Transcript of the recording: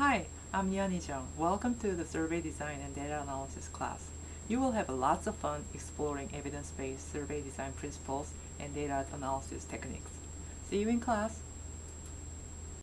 Hi, I'm Yani Jung. Welcome to the Survey Design and Data Analysis class. You will have lots of fun exploring evidence-based survey design principles and data analysis techniques. See you in class!